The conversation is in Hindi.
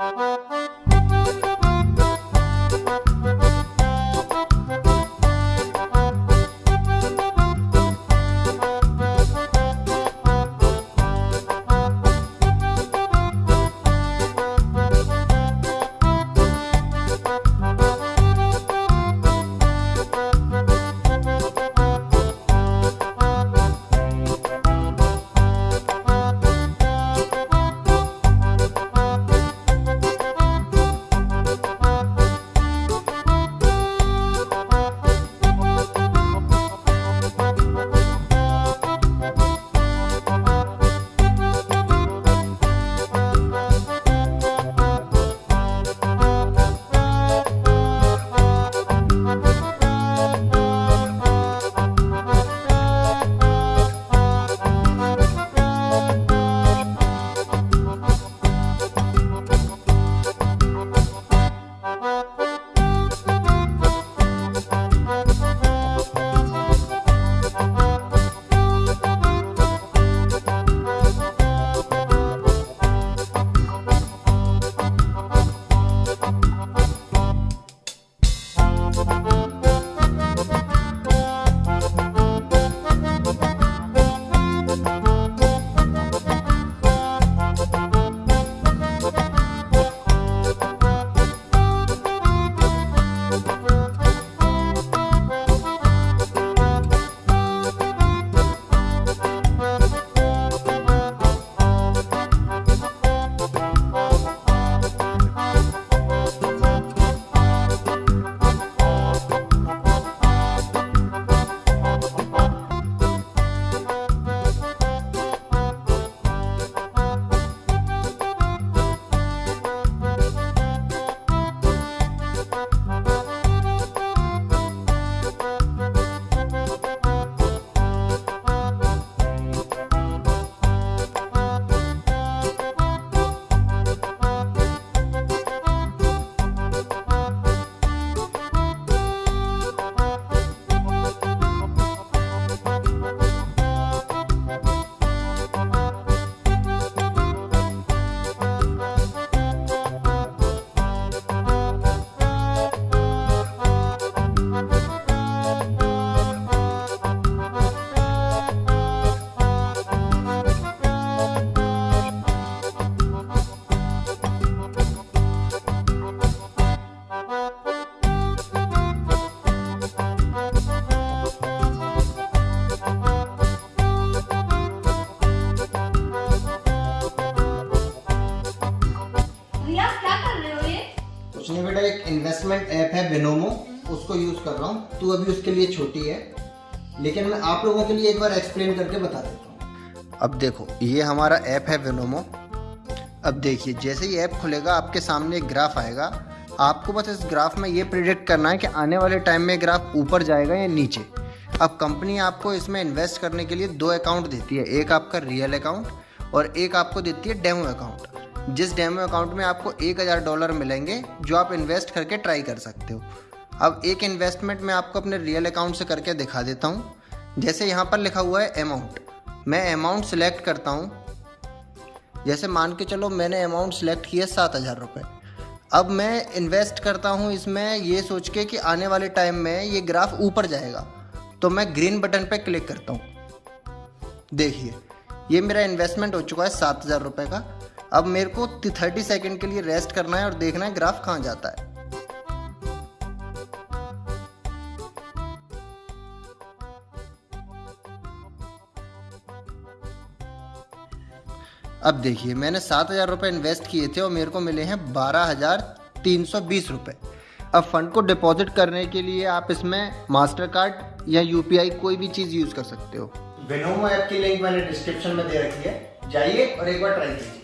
Thank. इन्वेस्टमेंट ऐप है बिनोमो उसको यूज़ कर रहा हूँ। तू अभी उसके लिए छोटी है, लेकिन मैं आप लोगों के लिए एक बार एक्सप्लेन करके बता देता हूँ। अब देखो, ये हमारा ऐप है विनोमो अब देखिए, जैसे ही ऐप खुलेगा, आपके सामने एक ग्राफ आएगा। आपको बस इस ग्राफ में ये प्रिडिक्ट करना है कि आने वाले टाइम में ग्राफ ऊपर जाएगा या नीचे। अब कंपनी आपको इसमें इन्वेस्ट करने के लिए दो अकाउंट देती है। एक आपका रियल अकाउंट और एक आपको देती है डेमो अकाउंट जिस डेमो अकाउंट में आपको एक हज़ार डॉलर मिलेंगे, जो आप इन्वेस्ट करके ट्राई कर सकते हो। अब एक इन्वेस्टमेंट मैं आपको अपने रियल अकाउंट से करके दिखा देता हूँ। जैसे यहाँ पर लिखा हुआ है अमाउंट मैं अमाउंट सेलेक्ट करता हूँ। जैसे मान के चलो मैंने अमाउंट सेलेक्ट किया सात हज़ार रुपये अब मैं इन्वेस्ट करता हूँ इसमें ये सोच के कि आने वाले टाइम में ये ग्राफ ऊपर जाएगा। तो मैं ग्रीन बटन पर क्लिक करता हूँ। देखिए, ये मेरा इन्वेस्टमेंट हो चुका है सात हज़ार रुपये का। अब मेरे को थर्टी सेकेंड के लिए रेस्ट करना है और देखना है ग्राफ कहाँ जाता है। अब देखिए, मैंने सात हज़ार रुपये इन्वेस्ट किए थे और मेरे को मिले हैं बारह हज़ार तीन सौ बीस रुपये अब फंड को डिपॉजिट करने के लिए आप इसमें मास्टर कार्ड या यूपीआई कोई भी चीज़ यूज़ कर सकते हो। विनोमो ऐप की लिंक मैंने डिस्क्रिप्शन में दे रखी है। जाइए और एक बार ट्राई कीजिए।